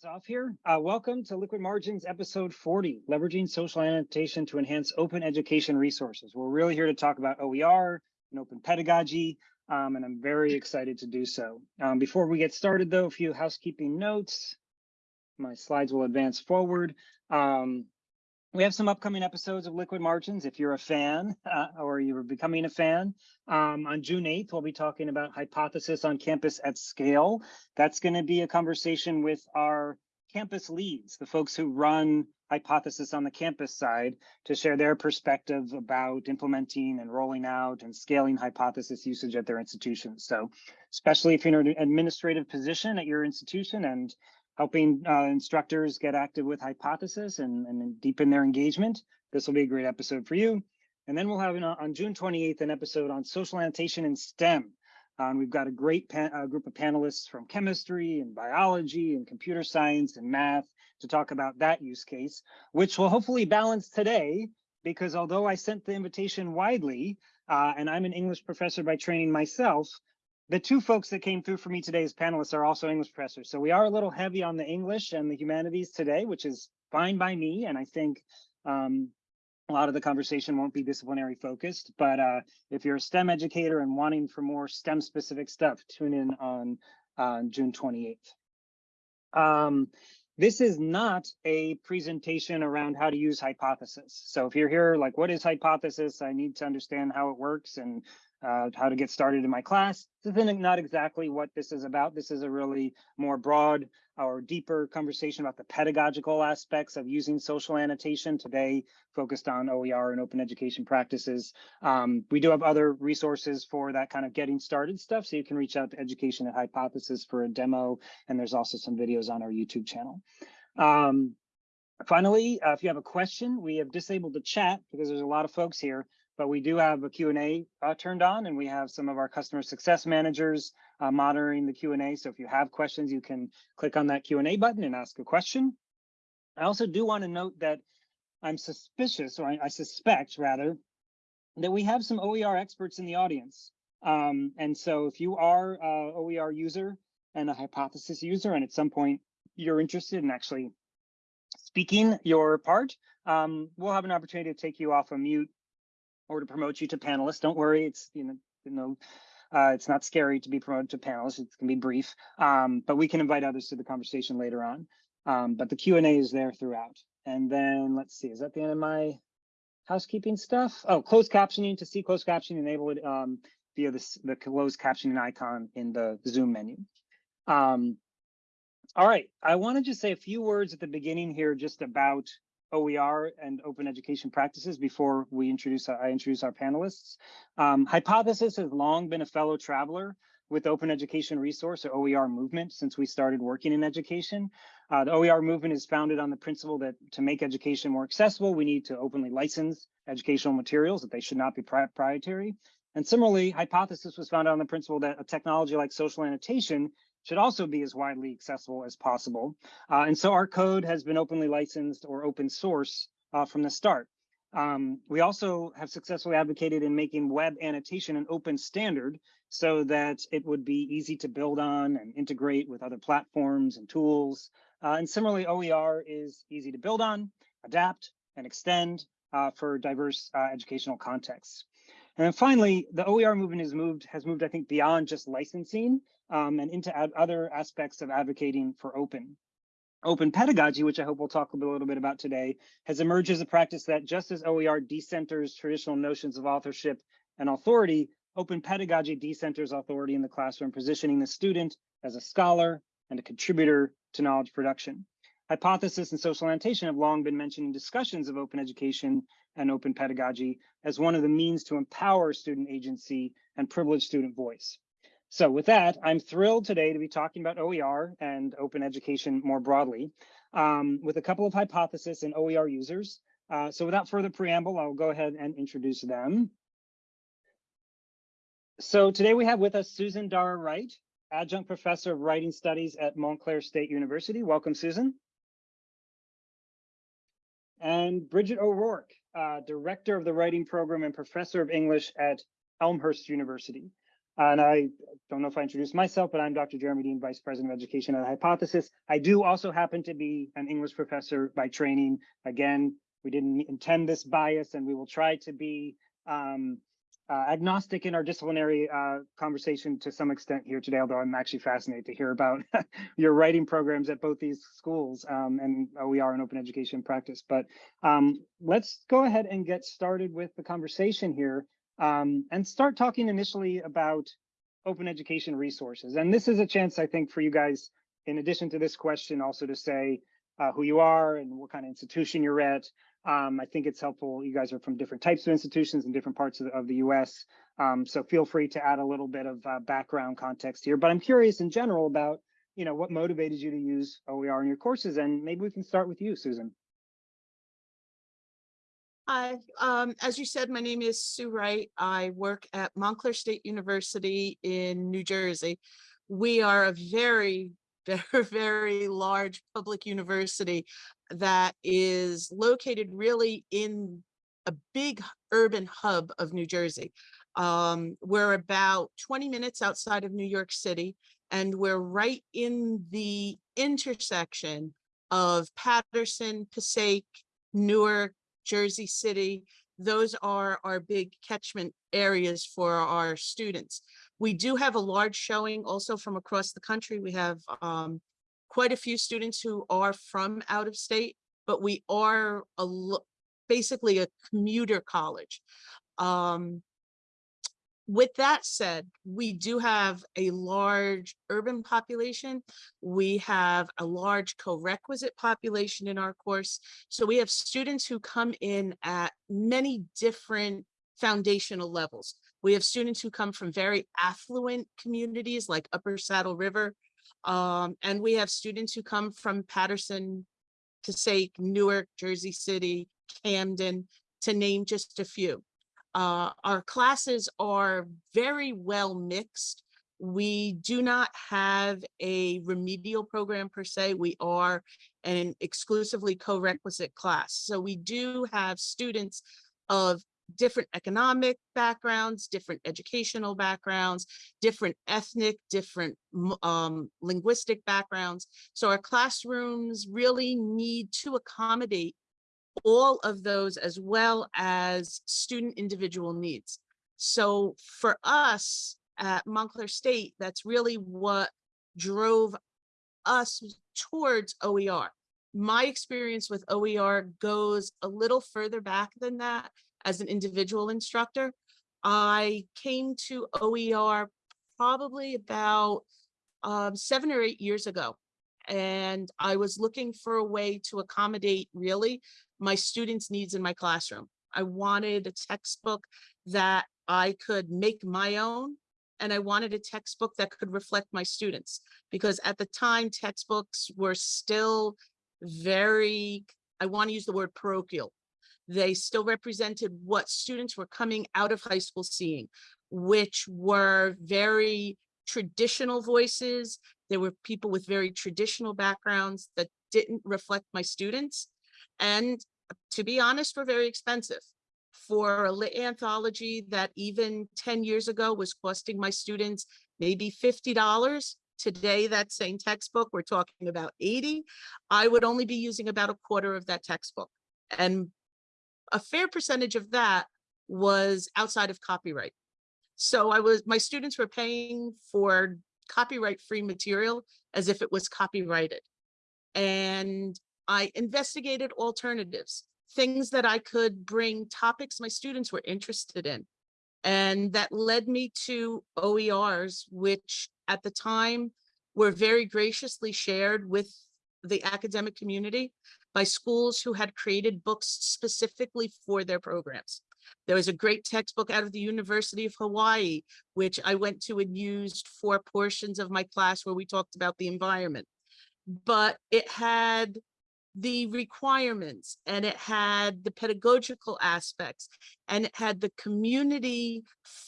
us off here. Uh, welcome to Liquid Margins episode 40, leveraging social annotation to enhance open education resources. We're really here to talk about OER and open pedagogy, um, and I'm very excited to do so. Um, before we get started though, a few housekeeping notes. My slides will advance forward. Um, we have some upcoming episodes of Liquid Margins. If you're a fan uh, or you're becoming a fan, um, on June 8th, we'll be talking about hypothesis on campus at scale. That's going to be a conversation with our campus leads, the folks who run hypothesis on the campus side to share their perspective about implementing and rolling out and scaling hypothesis usage at their institutions. So especially if you're in an administrative position at your institution and helping uh, instructors get active with hypothesis and, and deepen their engagement. This will be a great episode for you. And then we'll have an, on June 28th an episode on social annotation in STEM. Um, we've got a great uh, group of panelists from chemistry and biology and computer science and math to talk about that use case, which will hopefully balance today because although I sent the invitation widely, uh, and I'm an English professor by training myself, the two folks that came through for me today as panelists are also English professors. So we are a little heavy on the English and the humanities today, which is fine by me. And I think um, a lot of the conversation won't be disciplinary focused, but uh, if you're a STEM educator and wanting for more STEM specific stuff, tune in on uh, June 28th. Um, this is not a presentation around how to use hypothesis. So if you're here like, what is hypothesis? I need to understand how it works and uh, how to get started in my class. This is not exactly what this is about. This is a really more broad or deeper conversation about the pedagogical aspects of using social annotation today focused on OER and open education practices. Um, we do have other resources for that kind of getting started stuff. So you can reach out to Education at Hypothesis for a demo. And there's also some videos on our YouTube channel. Um, finally, uh, if you have a question, we have disabled the chat because there's a lot of folks here but we do have a Q&A uh, turned on and we have some of our customer success managers uh, monitoring the Q&A. So if you have questions, you can click on that Q&A button and ask a question. I also do want to note that I'm suspicious, or I, I suspect rather, that we have some OER experts in the audience. Um, and so if you are a OER user and a hypothesis user, and at some point you're interested in actually speaking your part, um, we'll have an opportunity to take you off a mute or to promote you to panelists. Don't worry, it's you know, you know, uh, it's not scary to be promoted to panelists. It can be brief, um, but we can invite others to the conversation later on. Um, but the Q and A is there throughout. And then let's see, is that the end of my housekeeping stuff? Oh, closed captioning to see closed captioning enable it um, via this, the closed captioning icon in the Zoom menu. Um, all right, I want to just say a few words at the beginning here just about OER and open education practices before we introduce, I introduce our panelists. Um, Hypothesis has long been a fellow traveler with Open Education Resource or OER movement since we started working in education. Uh, the OER movement is founded on the principle that to make education more accessible, we need to openly license educational materials, that they should not be proprietary. And similarly, Hypothesis was founded on the principle that a technology like social annotation should also be as widely accessible as possible. Uh, and so our code has been openly licensed or open source uh, from the start. Um, we also have successfully advocated in making web annotation an open standard so that it would be easy to build on and integrate with other platforms and tools. Uh, and similarly, OER is easy to build on, adapt, and extend uh, for diverse uh, educational contexts. And then finally, the OER movement has moved, has moved, I think, beyond just licensing um, and into other aspects of advocating for open. Open pedagogy, which I hope we'll talk a little bit about today, has emerged as a practice that just as OER decenters traditional notions of authorship and authority, open pedagogy decenters authority in the classroom, positioning the student as a scholar and a contributor to knowledge production. Hypothesis and social annotation have long been mentioned in discussions of open education and open pedagogy as one of the means to empower student agency and privilege student voice. So with that, I'm thrilled today to be talking about OER and open education more broadly um, with a couple of hypotheses and OER users. Uh, so without further preamble, I'll go ahead and introduce them. So today we have with us Susan Dara Wright, adjunct professor of writing studies at Montclair State University. Welcome, Susan. And Bridget O'Rourke, uh, director of the writing program and professor of English at Elmhurst University. And I don't know if I introduced myself, but I'm Dr. Jeremy Dean, Vice President of Education at Hypothesis. I do also happen to be an English professor by training. Again, we didn't intend this bias and we will try to be um, uh, agnostic in our disciplinary uh, conversation to some extent here today, although I'm actually fascinated to hear about your writing programs at both these schools um, and OER and open education practice. But um, let's go ahead and get started with the conversation here um, and start talking initially about open education resources. And this is a chance, I think, for you guys, in addition to this question, also to say uh, who you are and what kind of institution you're at, um, I think it's helpful. You guys are from different types of institutions in different parts of the, of the US. Um, so feel free to add a little bit of uh, background context here. But I'm curious in general about, you know, what motivated you to use OER in your courses. And maybe we can start with you, Susan. Hi, um, as you said, my name is Sue Wright. I work at Montclair State University in New Jersey. We are a very, very, very large public university that is located really in a big urban hub of New Jersey. Um, we're about 20 minutes outside of New York City, and we're right in the intersection of Paterson, Passaic, Newark, Jersey City. Those are our big catchment areas for our students. We do have a large showing also from across the country. We have um, quite a few students who are from out of state, but we are a basically a commuter college. Um, with that said, we do have a large urban population. We have a large co-requisite population in our course. So we have students who come in at many different foundational levels. We have students who come from very affluent communities like Upper Saddle River, um, and we have students who come from Paterson, Passaic, Newark, Jersey City, Camden, to name just a few. Uh, our classes are very well mixed. We do not have a remedial program per se. We are an exclusively co-requisite class. So we do have students of different economic backgrounds, different educational backgrounds, different ethnic, different um, linguistic backgrounds. So our classrooms really need to accommodate all of those as well as student individual needs. So for us at Montclair State, that's really what drove us towards OER. My experience with OER goes a little further back than that as an individual instructor. I came to OER probably about um, seven or eight years ago. And I was looking for a way to accommodate really my students' needs in my classroom. I wanted a textbook that I could make my own and I wanted a textbook that could reflect my students because at the time textbooks were still very, I want to use the word parochial. They still represented what students were coming out of high school seeing, which were very traditional voices. There were people with very traditional backgrounds that didn't reflect my students. And to be honest, were very expensive. For a lit anthology that even 10 years ago was costing my students maybe $50, today that same textbook, we're talking about 80, I would only be using about a quarter of that textbook. And a fair percentage of that was outside of copyright. So I was, my students were paying for copyright free material as if it was copyrighted. And I investigated alternatives, things that I could bring topics my students were interested in. And that led me to OERs, which at the time were very graciously shared with the academic community by schools who had created books specifically for their programs. There was a great textbook out of the University of Hawaii, which I went to and used for portions of my class where we talked about the environment. But it had the requirements and it had the pedagogical aspects and it had the community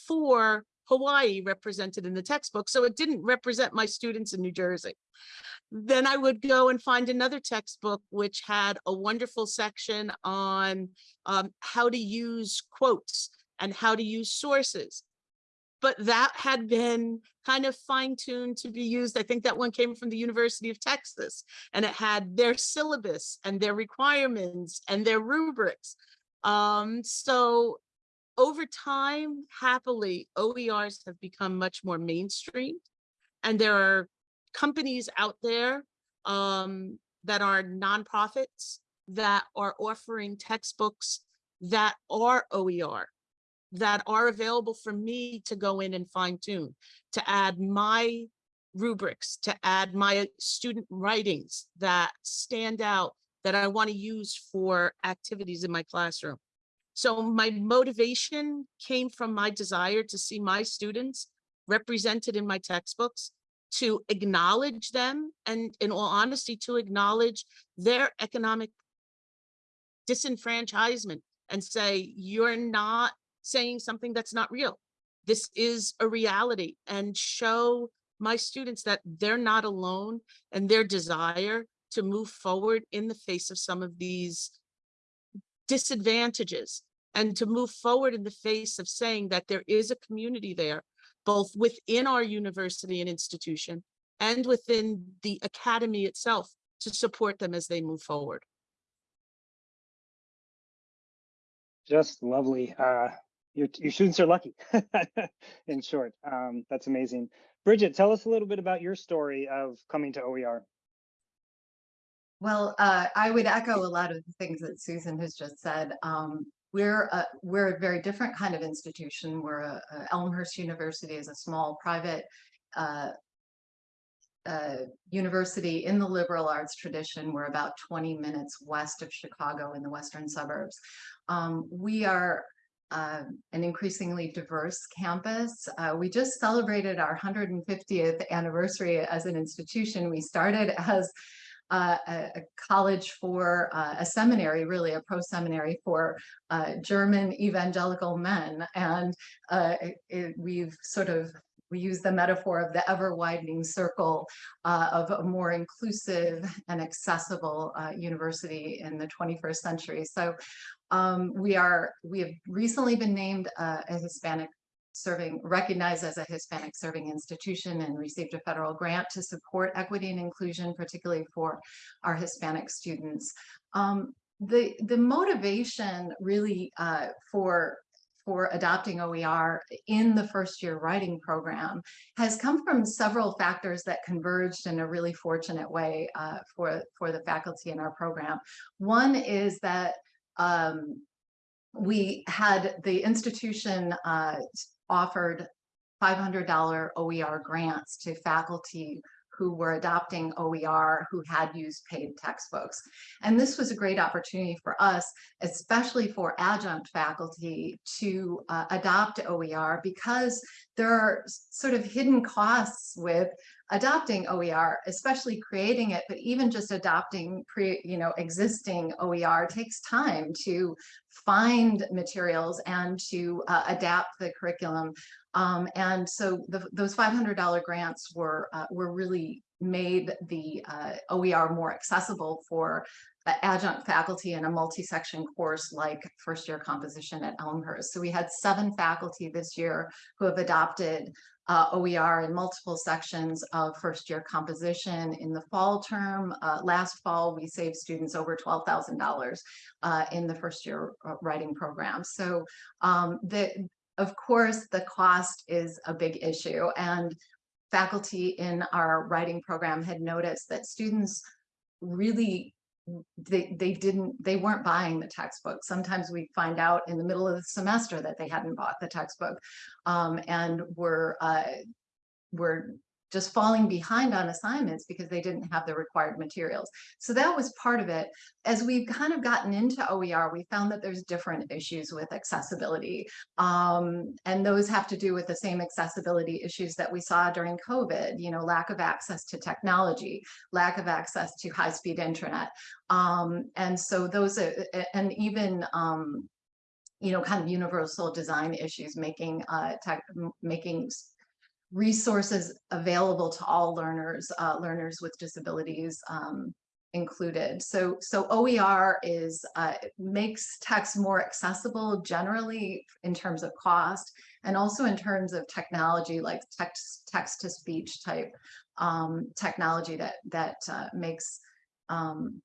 for Hawaii represented in the textbook. So it didn't represent my students in New Jersey. Then I would go and find another textbook which had a wonderful section on um, how to use quotes and how to use sources. But that had been kind of fine tuned to be used. I think that one came from the University of Texas and it had their syllabus and their requirements and their rubrics. Um, so over time, happily, OERs have become much more mainstream. And there are companies out there um, that are nonprofits that are offering textbooks that are OER, that are available for me to go in and fine tune, to add my rubrics, to add my student writings that stand out that I want to use for activities in my classroom. So my motivation came from my desire to see my students represented in my textbooks, to acknowledge them, and in all honesty, to acknowledge their economic disenfranchisement and say, you're not saying something that's not real. This is a reality and show my students that they're not alone and their desire to move forward in the face of some of these disadvantages and to move forward in the face of saying that there is a community there, both within our university and institution and within the academy itself to support them as they move forward. Just lovely. Uh, your, your students are lucky, in short. Um, that's amazing. Bridget, tell us a little bit about your story of coming to OER. Well, uh, I would echo a lot of the things that Susan has just said. Um, we're a, we're a very different kind of institution. We're a, a Elmhurst University is a small private uh, uh, university in the liberal arts tradition. We're about 20 minutes west of Chicago in the western suburbs. Um, we are uh, an increasingly diverse campus. Uh, we just celebrated our 150th anniversary as an institution. We started as uh, a, a, college for uh, a seminary, really a pro-seminary for uh, German evangelical men. And uh, it, we've sort of, we use the metaphor of the ever widening circle uh, of a more inclusive and accessible uh, university in the 21st century. So um, we are, we have recently been named a Hispanic serving recognized as a Hispanic serving institution and received a federal grant to support equity and inclusion, particularly for our Hispanic students. Um, the, the motivation really uh, for for adopting OER in the first year writing program has come from several factors that converged in a really fortunate way uh, for, for the faculty in our program. One is that um, we had the institution uh, offered $500 OER grants to faculty who were adopting OER who had used paid textbooks. And this was a great opportunity for us, especially for adjunct faculty to uh, adopt OER because there are sort of hidden costs with adopting OER, especially creating it, but even just adopting pre, you know, existing OER takes time to find materials and to uh, adapt the curriculum. Um, and so the, those $500 grants were uh, were really made the uh, OER more accessible for adjunct faculty in a multi-section course like first year composition at Elmhurst. So we had seven faculty this year who have adopted uh, OER in multiple sections of first year composition in the fall term. Uh, last fall, we saved students over $12,000 uh, in the first year uh, writing program. So um, the, of course, the cost is a big issue and faculty in our writing program had noticed that students really they they didn't they weren't buying the textbook. Sometimes we find out in the middle of the semester that they hadn't bought the textbook um, and were uh, were just falling behind on assignments because they didn't have the required materials. So that was part of it. As we've kind of gotten into OER, we found that there's different issues with accessibility. Um, and those have to do with the same accessibility issues that we saw during COVID, you know, lack of access to technology, lack of access to high-speed internet. Um, and so those are, and even um, you know, kind of universal design issues, making uh, tech, making resources available to all learners, uh, learners with disabilities um, included. So, so OER is uh, makes text more accessible generally in terms of cost, and also in terms of technology like text text to speech type um, technology that that uh, makes um,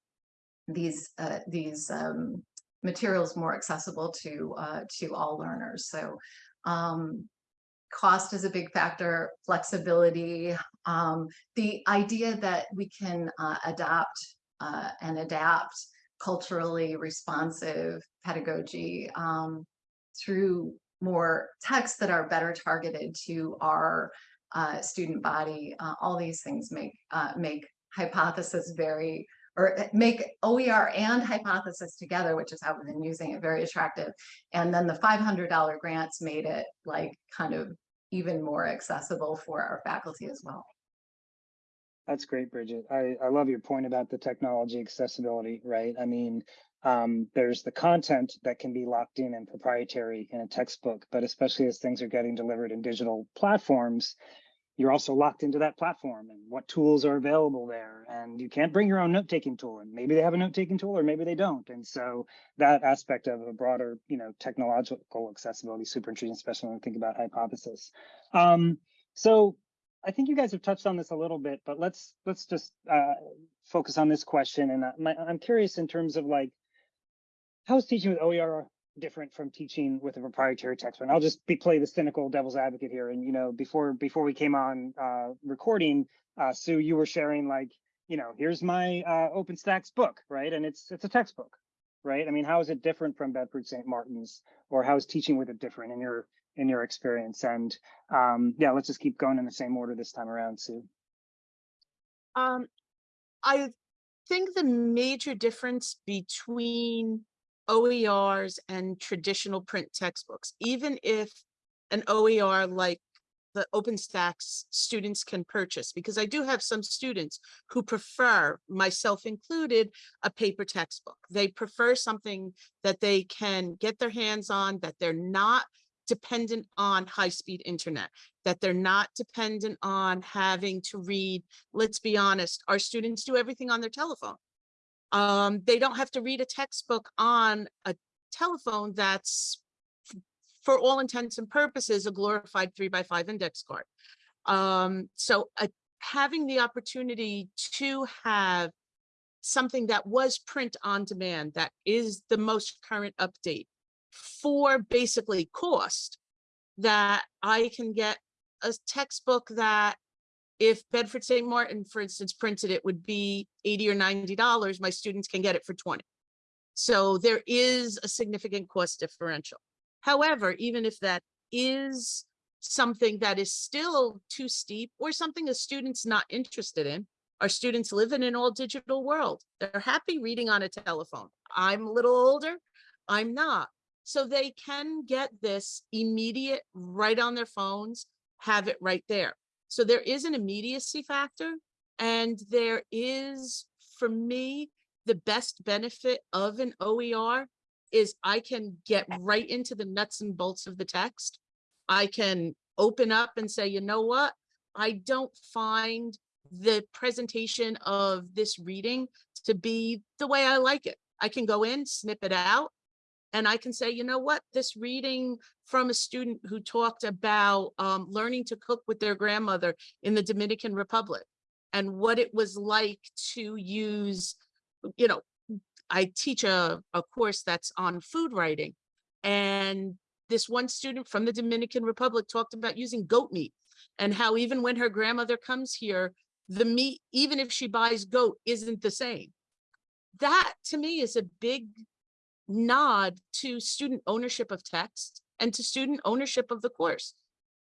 these uh, these um, materials more accessible to uh, to all learners. So um, cost is a big factor, flexibility, um, the idea that we can uh, adopt uh, and adapt culturally responsive pedagogy um, through more texts that are better targeted to our uh, student body. Uh, all these things make uh, make hypothesis very or uh, make OER and hypothesis together, which is how we've been using it, very attractive. And then the $500 grants made it like kind of even more accessible for our faculty as well. That's great, Bridget. I, I love your point about the technology accessibility, right? I mean, um, there's the content that can be locked in and proprietary in a textbook, but especially as things are getting delivered in digital platforms, you're also locked into that platform and what tools are available there. And you can't bring your own note-taking tool and maybe they have a note-taking tool or maybe they don't. And so that aspect of a broader, you know, technological accessibility is super interesting, especially when we think about hypothesis. Um, so I think you guys have touched on this a little bit, but let's let's just uh, focus on this question. And my, I'm curious in terms of like, how is teaching with OER different from teaching with a proprietary text? And I'll just be play the cynical devil's advocate here. And you know, before before we came on uh, recording, uh, Sue, you were sharing like, you know, here's my uh, OpenStax book, right? And it's it's a textbook, right? I mean, how is it different from Bedford St. Martin's, or how is teaching with it different in your in your experience? And um, yeah, let's just keep going in the same order this time around, Sue. Um, I think the major difference between OERs and traditional print textbooks, even if an OER like the OpenStax students can purchase, because I do have some students who prefer, myself included, a paper textbook. They prefer something that they can get their hands on, that they're not dependent on high-speed internet, that they're not dependent on having to read, let's be honest, our students do everything on their telephone. Um, they don't have to read a textbook on a telephone that's for all intents and purposes, a glorified three by five index card. Um, so uh, having the opportunity to have something that was print on demand, that is the most current update for basically cost, that I can get a textbook that if Bedford St. Martin, for instance, printed it would be 80 or $90, my students can get it for 20. So there is a significant cost differential. However, even if that is something that is still too steep or something a student's not interested in, our students live in an all digital world. They're happy reading on a telephone. I'm a little older, I'm not. So they can get this immediate right on their phones, have it right there. So there is an immediacy factor and there is, for me, the best benefit of an OER is I can get right into the nuts and bolts of the text. I can open up and say, you know what? I don't find the presentation of this reading to be the way I like it. I can go in, snip it out, and I can say, you know what, this reading from a student who talked about um, learning to cook with their grandmother in the Dominican Republic and what it was like to use, you know, I teach a, a course that's on food writing. And this one student from the Dominican Republic talked about using goat meat and how even when her grandmother comes here, the meat, even if she buys goat, isn't the same. That to me is a big nod to student ownership of text and to student ownership of the course.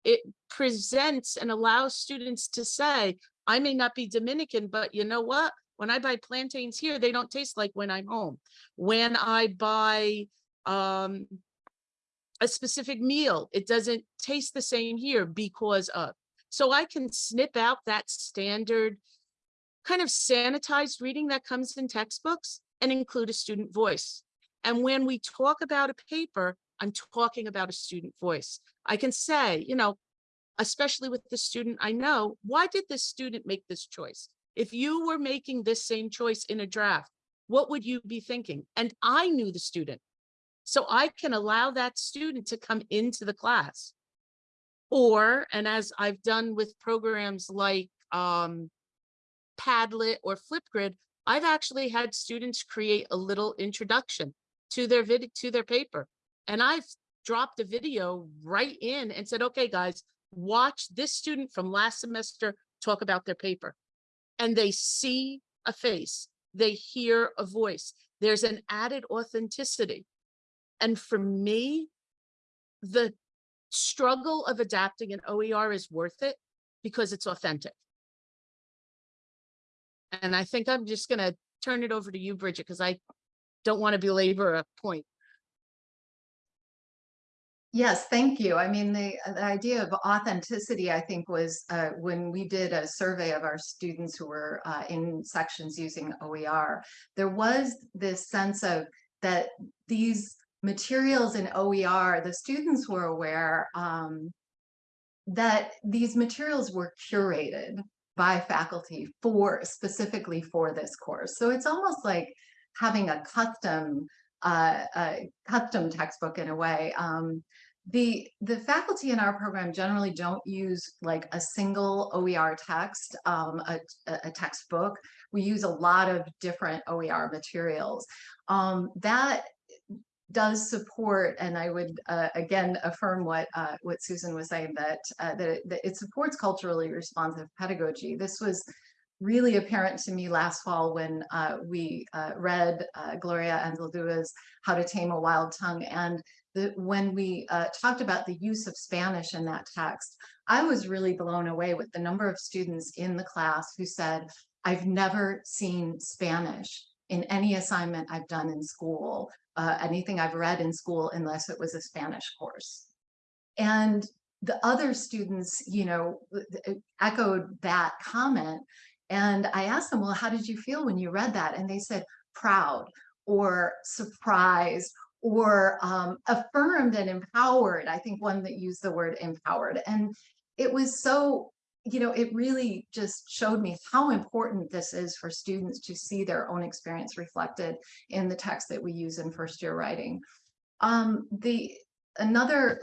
It presents and allows students to say, I may not be Dominican, but you know what? When I buy plantains here, they don't taste like when I'm home. When I buy um, a specific meal, it doesn't taste the same here because of. So I can snip out that standard kind of sanitized reading that comes in textbooks and include a student voice. And when we talk about a paper, I'm talking about a student voice. I can say, you know, especially with the student I know, why did this student make this choice? If you were making this same choice in a draft, what would you be thinking? And I knew the student. So I can allow that student to come into the class Or, and as I've done with programs like um, Padlet or Flipgrid, I've actually had students create a little introduction to their vid, to their paper. And I've dropped a video right in and said, okay, guys, watch this student from last semester talk about their paper. And they see a face, they hear a voice. There's an added authenticity. And for me, the struggle of adapting an OER is worth it because it's authentic. And I think I'm just gonna turn it over to you, Bridget, because I don't want to belabor a point. Yes, thank you. I mean, the, the idea of authenticity, I think, was uh, when we did a survey of our students who were uh, in sections using OER, there was this sense of that these materials in OER, the students were aware um, that these materials were curated by faculty for specifically for this course. So it's almost like having a custom uh, a custom textbook in a way. Um, the the faculty in our program generally don't use like a single OER text, um, a, a textbook. We use a lot of different OER materials. Um, that does support, and I would uh, again affirm what uh, what Susan was saying that, uh, that it, that it supports culturally responsive pedagogy. This was really apparent to me last fall when uh, we uh, read uh, Gloria Anzaldua's How to Tame a Wild Tongue. And the, when we uh, talked about the use of Spanish in that text, I was really blown away with the number of students in the class who said, I've never seen Spanish in any assignment I've done in school, uh, anything I've read in school, unless it was a Spanish course. And the other students, you know, echoed that comment and I asked them, well, how did you feel when you read that? And they said, proud or surprised or um, affirmed and empowered. I think one that used the word empowered. And it was so, you know, it really just showed me how important this is for students to see their own experience reflected in the text that we use in first year writing. Um, the another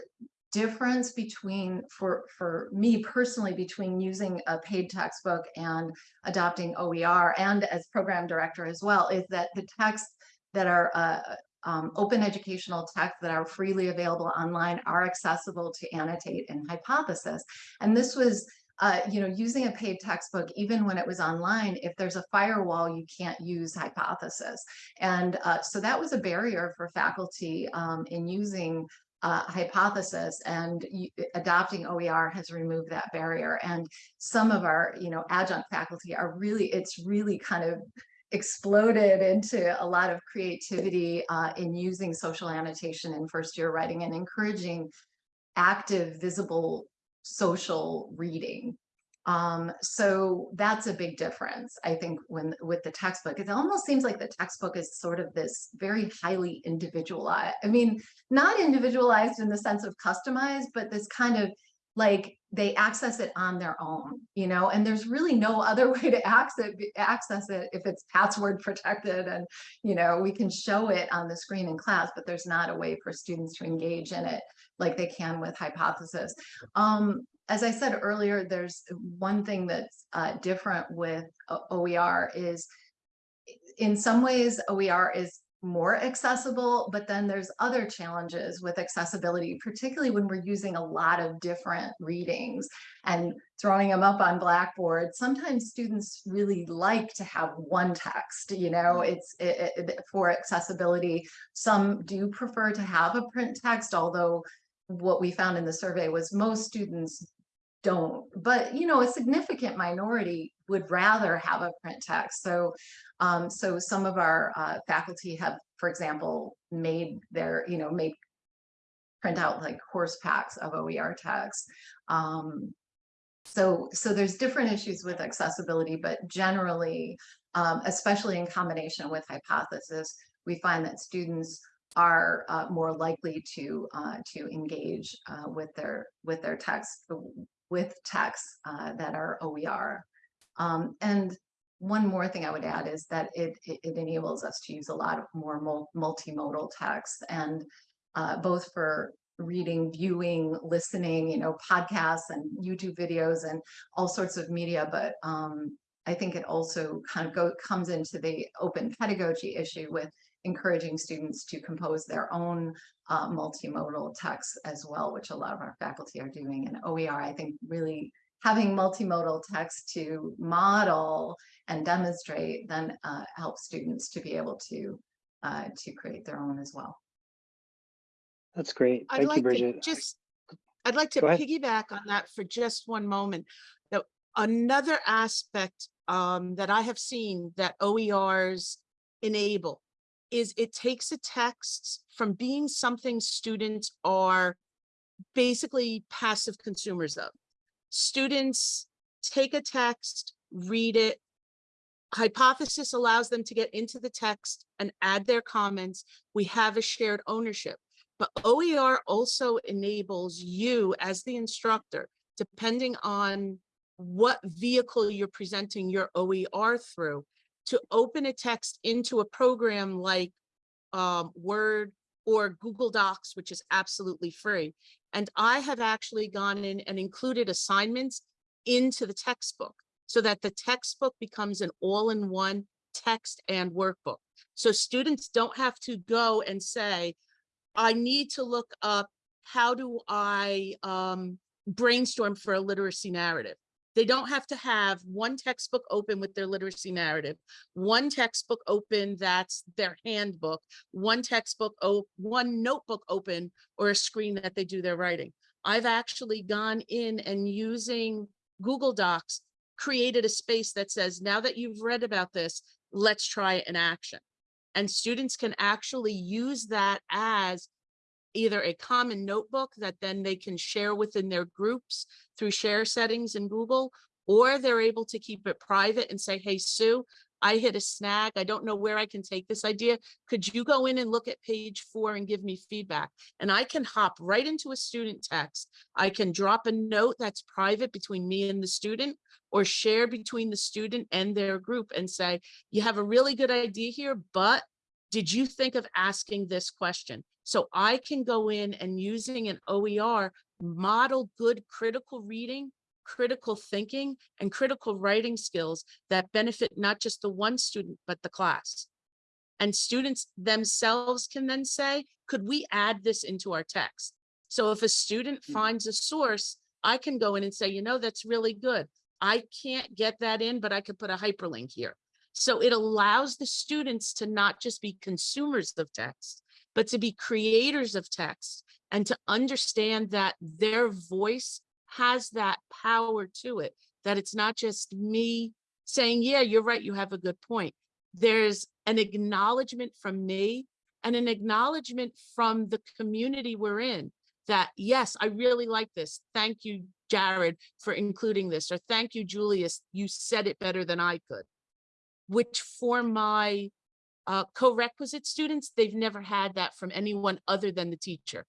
difference between for for me personally between using a paid textbook and adopting OER and as program director as well is that the texts that are uh, um, open educational texts that are freely available online are accessible to annotate and hypothesis and this was uh, you know, using a paid textbook, even when it was online, if there's a firewall, you can't use hypothesis. And uh, so that was a barrier for faculty um, in using uh, hypothesis and adopting OER has removed that barrier. And some of our, you know, adjunct faculty are really, it's really kind of exploded into a lot of creativity uh, in using social annotation in first year writing and encouraging active, visible social reading. Um, so that's a big difference, I think, when with the textbook. It almost seems like the textbook is sort of this very highly individualized. I mean, not individualized in the sense of customized, but this kind of like they access it on their own, you know, and there's really no other way to access it, access it if it's password protected and, you know, we can show it on the screen in class, but there's not a way for students to engage in it like they can with hypothesis. Um, as I said earlier, there's one thing that's uh, different with OER is in some ways OER is more accessible, but then there's other challenges with accessibility, particularly when we're using a lot of different readings and throwing them up on Blackboard. Sometimes students really like to have one text, you know, mm. it's it, it, for accessibility. Some do prefer to have a print text, although what we found in the survey was most students don't, but you know, a significant minority would rather have a print text. So, um, so some of our uh, faculty have, for example, made their, you know, made print out like course packs of OER text. Um, so, so there's different issues with accessibility, but generally, um, especially in combination with hypothesis, we find that students are uh, more likely to uh, to engage uh, with their with their text with texts uh, that are OER. Um, and one more thing I would add is that it, it, it enables us to use a lot of more multimodal text and uh, both for reading, viewing, listening, you know, podcasts and YouTube videos and all sorts of media. But um, I think it also kind of go comes into the open pedagogy issue with encouraging students to compose their own uh, multimodal texts as well, which a lot of our faculty are doing. And OER, I think, really having multimodal text to model and demonstrate then uh, helps students to be able to uh, to create their own as well. That's great. I'd Thank you, like to Bridget. just, I'd like to piggyback on that for just one moment. Now, another aspect um, that I have seen that OERs enable is it takes a text from being something students are basically passive consumers of. Students take a text, read it. Hypothesis allows them to get into the text and add their comments. We have a shared ownership. But OER also enables you as the instructor, depending on what vehicle you're presenting your OER through, to open a text into a program like um, Word or Google Docs, which is absolutely free. And I have actually gone in and included assignments into the textbook so that the textbook becomes an all-in-one text and workbook. So students don't have to go and say, I need to look up, how do I um, brainstorm for a literacy narrative? They don't have to have one textbook open with their literacy narrative, one textbook open that's their handbook, one textbook, one notebook open or a screen that they do their writing. I've actually gone in and using Google Docs, created a space that says, now that you've read about this, let's try it in action. And students can actually use that as either a common notebook that then they can share within their groups through share settings in Google, or they're able to keep it private and say, hey, Sue, I hit a snag. I don't know where I can take this idea. Could you go in and look at page four and give me feedback? And I can hop right into a student text. I can drop a note that's private between me and the student or share between the student and their group and say, you have a really good idea here, but did you think of asking this question? So I can go in and using an OER, model good critical reading, critical thinking, and critical writing skills that benefit not just the one student, but the class. And students themselves can then say, could we add this into our text? So if a student Mm. finds a source, I can go in and say, you know, that's really good. I can't get that in, but I could put a hyperlink here. So it allows the students to not just be consumers of text, but to be creators of text and to understand that their voice has that power to it, that it's not just me saying, yeah, you're right, you have a good point. There's an acknowledgement from me and an acknowledgement from the community we're in that, yes, I really like this. Thank you, Jared, for including this, or thank you, Julius, you said it better than I could. Which for my uh, co-requisite students, they've never had that from anyone other than the teacher.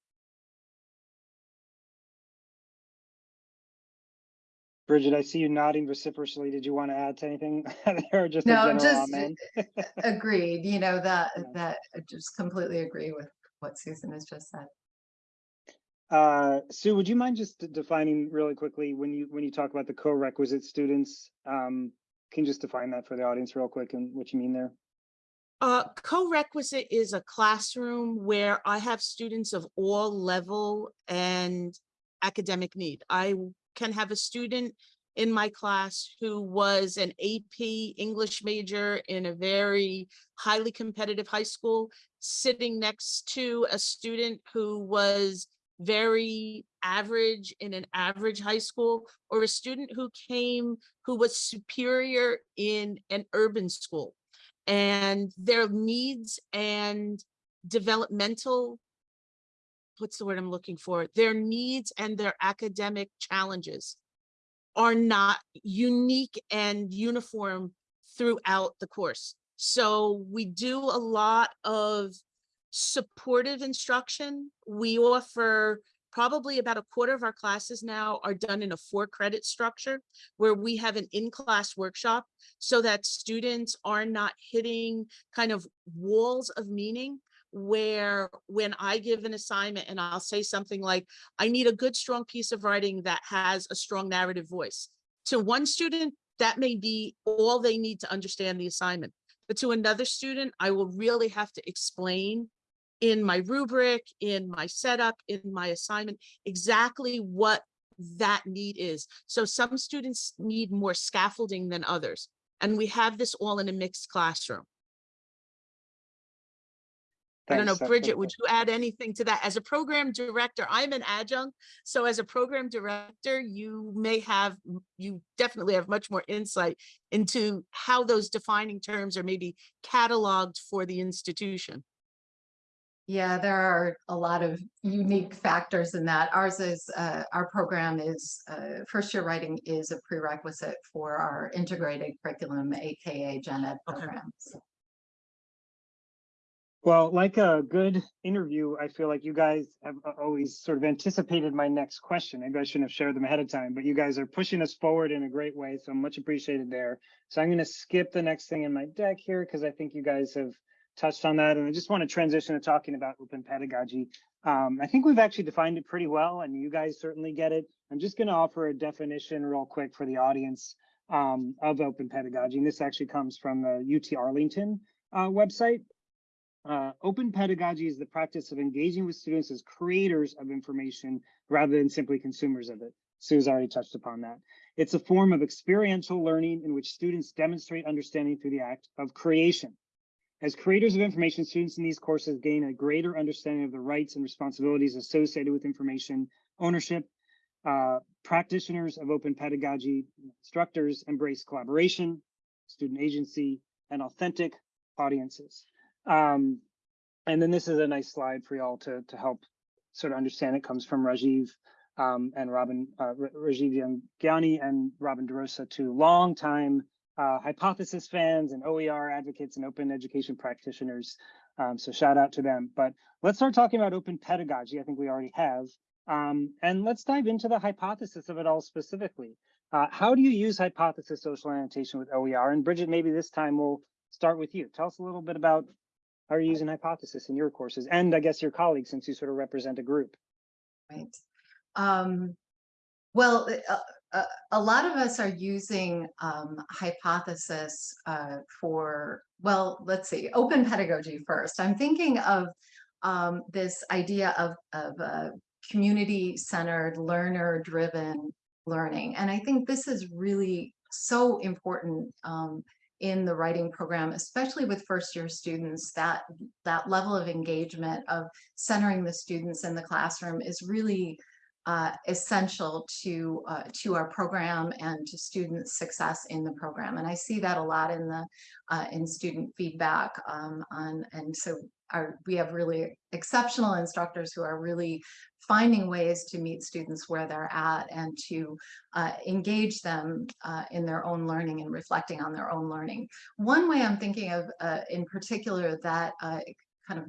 Bridget, I see you nodding vociferously. Did you want to add to anything or just a No, general just amen? agreed, you know, that, Yeah. that I just completely agree with what Susan has just said. Uh, Sue, would you mind just defining really quickly when you, when you talk about the co-requisite students? Um, can you just define that for the audience real quick and what you mean there? Uh, co-requisite is a classroom where I have students of all level and academic need. I can have a student in my class who was an AP English major in a very highly competitive high school, sitting next to a student who was very average in an average high school, or a student who came who was superior in an urban school and their needs and developmental what's the word I'm looking for? Their needs and their academic challenges are not unique and uniform throughout the course. So we do a lot of supportive instruction. We offer probably about a quarter of our classes now are done in a four credit structure where we have an in-class workshop so that students are not hitting kind of walls of meaning. where when I give an assignment and I'll say something like, I need a good, strong piece of writing that has a strong narrative voice. To one student, that may be all they need to understand the assignment. But to another student, I will really have to explain in my rubric, in my setup, in my assignment, exactly what that need is. So some students need more scaffolding than others. And we have this all in a mixed classroom. I don't know, Bridget, would you add anything to that? As a program director, I'm an adjunct. So as a program director, you may have, you definitely have much more insight into how those defining terms are maybe cataloged for the institution. Yeah, there are a lot of unique factors in that. Ours is, uh, our program is, uh, first year writing is a prerequisite for our integrated curriculum, AKA Gen Ed Okay. programs. Well, like a good interview, I feel like you guys have always sort of anticipated my next question. Maybe I shouldn't have shared them ahead of time, but you guys are pushing us forward in a great way, so much appreciated there. So I'm going to skip the next thing in my deck here because I think you guys have touched on that, and I just want to transition to talking about open pedagogy. Um, I think we've actually defined it pretty well, and you guys certainly get it. I'm just going to offer a definition real quick for the audience um, of open pedagogy, and this actually comes from the UT Arlington uh, website. Uh, open pedagogy is the practice of engaging with students as creators of information rather than simply consumers of it. Sue's already touched upon that. It's a form of experiential learning in which students demonstrate understanding through the act of creation. As creators of information, students in these courses gain a greater understanding of the rights and responsibilities associated with information ownership. Uh, practitioners of open pedagogy, instructors embrace collaboration, student agency, and authentic audiences. Um, and then this is a nice slide for y'all to, to help sort of understand. It comes from Rajiv um, and Robin, uh, Ra- Rajiv Jhangiani and Robin DeRosa, two longtime uh, hypothesis fans and OER advocates and open education practitioners. Um, so shout out to them. But let's start talking about open pedagogy. I think we already have. Um, and let's dive into the hypothesis of it all specifically. Uh, how do you use hypothesis social annotation with OER? And Bridget, maybe this time we'll start with you. Tell us a little bit about how you're using hypothesis in your courses and I guess your colleagues since you sort of represent a group. Right. Um, well, uh, uh, a lot of us are using um, hypothesis uh, for, well, let's see, open pedagogy first. I'm thinking of um, this idea of, of uh, community-centered, learner-driven learning. And I think this is really so important um, in the writing program, especially with first-year students, that, that level of engagement of centering the students in the classroom is really uh, essential to uh, to our program and to student success in the program. And I see that a lot in the uh, in student feedback um, on and so our, we have really exceptional instructors who are really finding ways to meet students where they're at and to uh, engage them uh, in their own learning and reflecting on their own learning. One way I'm thinking of uh, in particular that uh, kind of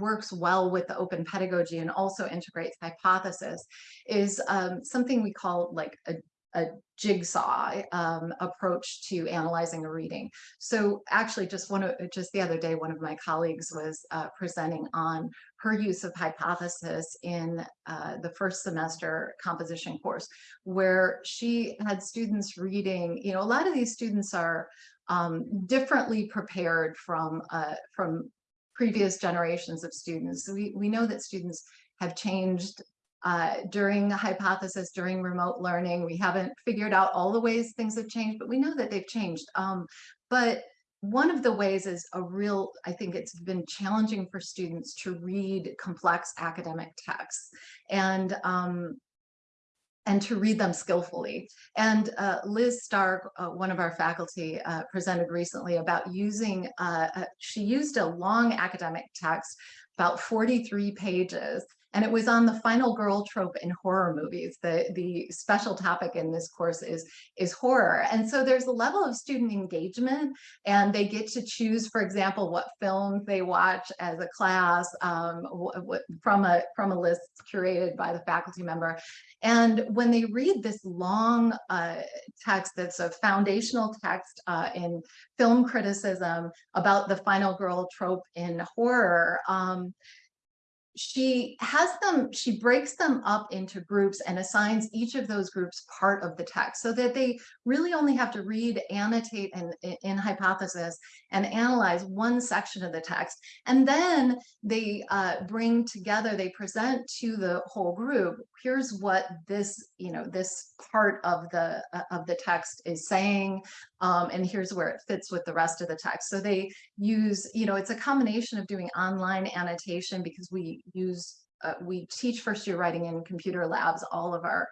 works well with the open pedagogy and also integrates hypothesis is um, something we call like a, a jigsaw um, approach to analyzing a reading. So actually just one of just the other day, one of my colleagues was uh, presenting on her use of hypothesis in uh, the first semester composition course, where she had students reading, you know, a lot of these students are um, differently prepared from uh, from previous generations of students. We, we know that students have changed uh, during the hypothesis, during remote learning. We haven't figured out all the ways things have changed, but we know that they've changed. Um, but one of the ways is a real, I think it's been challenging for students to read complex academic texts. And um, and to read them skillfully. And uh, Liz Stark, uh, one of our faculty, uh, presented recently about using, uh, uh, she used a long academic text, about 43 pages, and it was on the final girl trope in horror movies. The, the special topic in this course is, is horror. And so there's a level of student engagement and they get to choose, for example, what films they watch as a class um, from, a, from a list curated by the faculty member. And when they read this long uh, text that's a foundational text uh, in film criticism about the final girl trope in horror, um, she has them, she breaks them up into groups and assigns each of those groups part of the text so that they really only have to read, annotate, and in hypothesis and analyze one section of the text. And then they uh, bring together, they present to the whole group, here's what this, you know, this part of the uh, of the text is saying, um, and here's where it fits with the rest of the text. So they use, you know, it's a combination of doing online annotation because we use uh, we teach first year writing in computer labs. All of our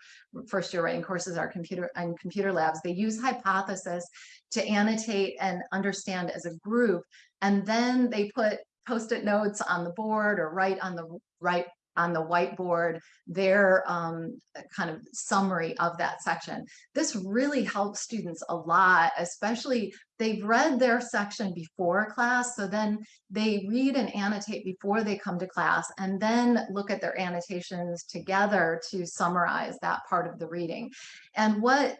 first year writing courses are computer and computer labs. They use hypothesis to annotate and understand as a group. And then they put post-it notes on the board or write on the right on the whiteboard their um, kind of summary of that section. This really helps students a lot, especially they've read their section before class, so then they read and annotate before they come to class and then look at their annotations together to summarize that part of the reading. And what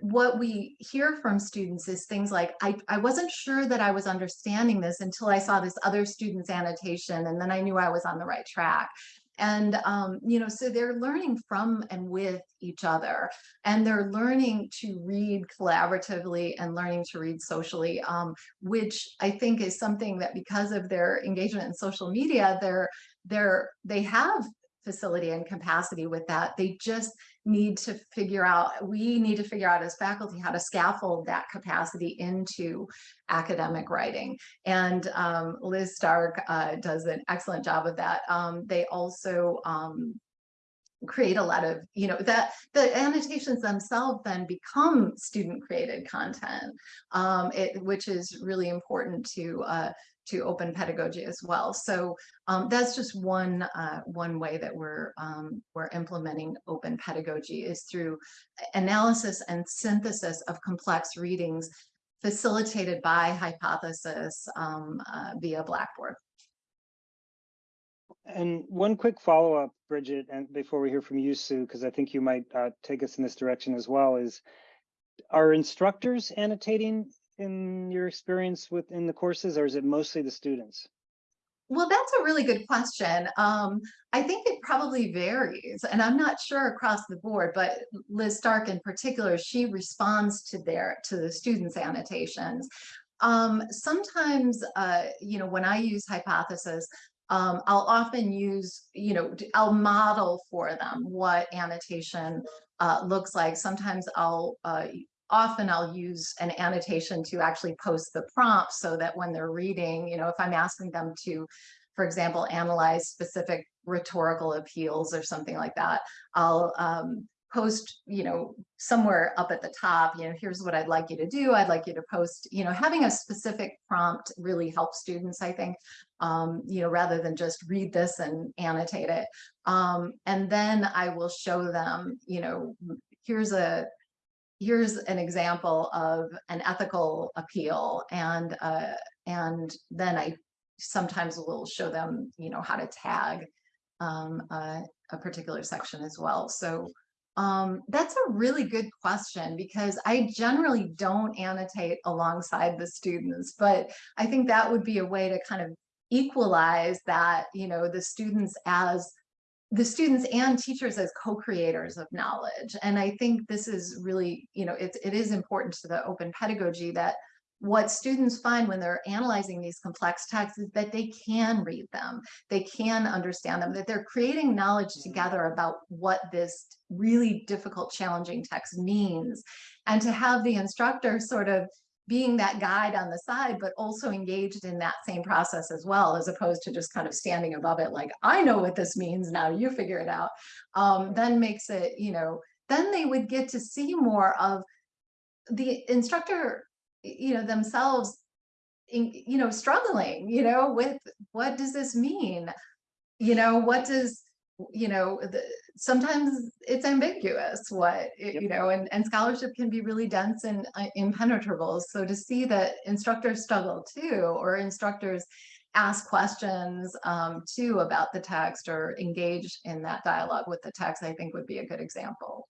what we hear from students is things like, I, I wasn't sure that I was understanding this until I saw this other student's annotation and then I knew I was on the right track. And, um, you know, so they're learning from and with each other and they're learning to read collaboratively and learning to read socially, um, which I think is something that because of their engagement in social media, they're, they're, they have facility and capacity with that. They just need to figure out, we need to figure out as faculty how to scaffold that capacity into academic writing. And um, Liz Stark uh, does an excellent job of that. Um, they also um, create a lot of, you know, that the annotations themselves then become student created content, um, it, which is really important to uh, to open pedagogy as well. So um, that's just one uh, one way that we're um, we're implementing open pedagogy is through analysis and synthesis of complex readings facilitated by hypothesis um, uh, via Blackboard. And one quick follow-up, Bridget, and before we hear from you, Sue, because I think you might uh, take us in this direction as well, is are instructors annotating in your experience within the courses, or is it mostly the students? Well, that's a really good question. Um, I think it probably varies, and I'm not sure across the board, but Liz Stark in particular, she responds to their to the students' annotations. Um, sometimes, uh, you know, when I use hypothesis, um, I'll often use, you know, I'll model for them what annotation uh, looks like. Sometimes I'll uh, often I'll use an annotation to actually post the prompt so that when they're reading, you know, if I'm asking them to, for example, analyze specific rhetorical appeals or something like that, I'll um, post, you know, somewhere up at the top, you know, here's what I'd like you to do. I'd like you to post, you know, having a specific prompt really helps students, I think, um, you know, rather than just read this and annotate it. Um, and then I will show them, you know, here's a here's an example of an ethical appeal and uh, and then I sometimes will show them you know how to tag um, a, a particular section as well. So um, that's a really good question because I generally don't annotate alongside the students but I think that would be a way to kind of equalize that you know the students as the students and teachers as co-creators of knowledge. And I think this is really, you know, it, it is important to the open pedagogy that what students find when they're analyzing these complex texts is that they can read them, they can understand them, that they're creating knowledge mm-hmm. together about what this really difficult, challenging text means. And to have the instructor sort of being that guide on the side, but also engaged in that same process as well, as opposed to just kind of standing above it like, I know what this means, now you figure it out, um, then makes it, you know, then they would get to see more of the instructor, you know, themselves, in, you know, struggling, you know, with what does this mean? You know, what does, you know, the, sometimes it's ambiguous what, it- Yep. you know, and, and scholarship can be really dense and uh, impenetrable. So to see that instructors struggle too, or instructors ask questions um, too about the text or engage in that dialogue with the text, I think would be a good example.